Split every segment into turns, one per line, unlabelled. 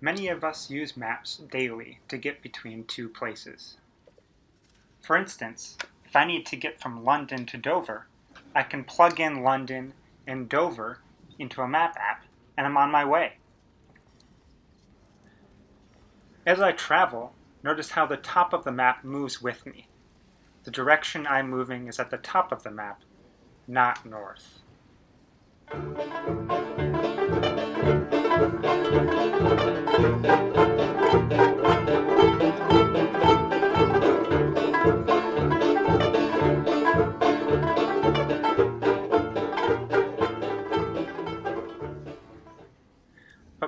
Many of us use maps daily to get between two places. For instance, if I need to get from London to Dover, I can plug in London and Dover into a map app and I'm on my way. As I travel, notice how the top of the map moves with me. The direction I'm moving is at the top of the map, not north. But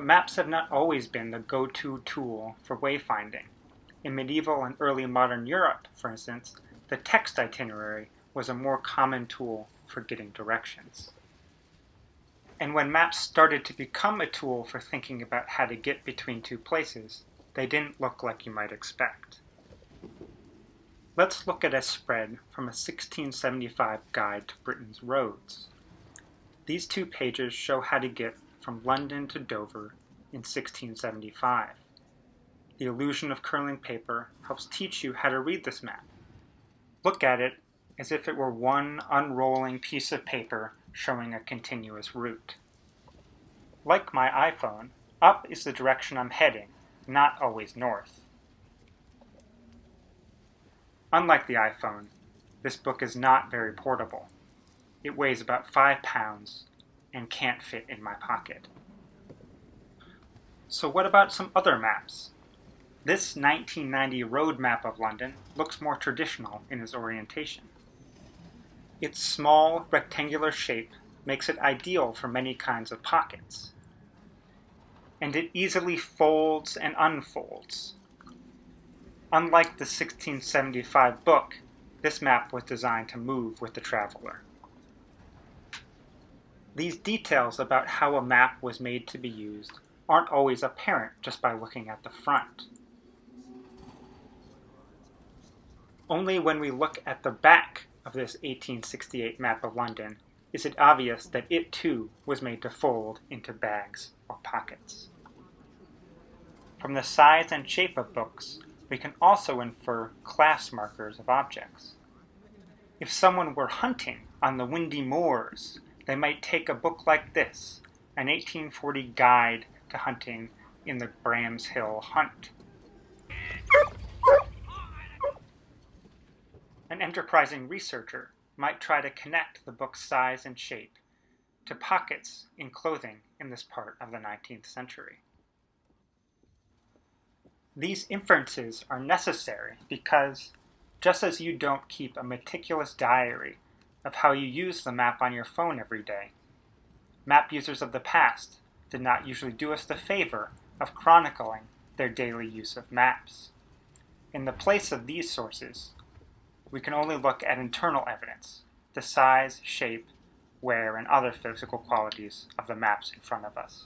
maps have not always been the go-to tool for wayfinding. In medieval and early modern Europe, for instance, the text itinerary was a more common tool for getting directions. And when maps started to become a tool for thinking about how to get between two places, they didn't look like you might expect. Let's look at a spread from a 1675 guide to Britain's roads. These two pages show how to get from London to Dover in 1675. The illusion of curling paper helps teach you how to read this map. Look at it as if it were one unrolling piece of paper showing a continuous route. Like my iPhone, up is the direction I'm heading, not always north. Unlike the iPhone, this book is not very portable. It weighs about 5 pounds and can't fit in my pocket. So what about some other maps? This 1990 road map of London looks more traditional in its orientation. Its small, rectangular shape makes it ideal for many kinds of pockets. And it easily folds and unfolds. Unlike the 1675 book, this map was designed to move with the traveler. These details about how a map was made to be used aren't always apparent just by looking at the front. Only when we look at the back of this 1868 map of London is it obvious that it too was made to fold into bags or pockets. From the size and shape of books, we can also infer class markers of objects. If someone were hunting on the windy moors, they might take a book like this, an 1840 guide to hunting in the Bramshill Hunt. An enterprising researcher might try to connect the book's size and shape to pockets in clothing in this part of the 19th century. These inferences are necessary because, just as you don't keep a meticulous diary of how you use the map on your phone every day, map users of the past did not usually do us the favor of chronicling their daily use of maps. In the place of these sources, we can only look at internal evidence, the size, shape, wear, and other physical qualities of the maps in front of us.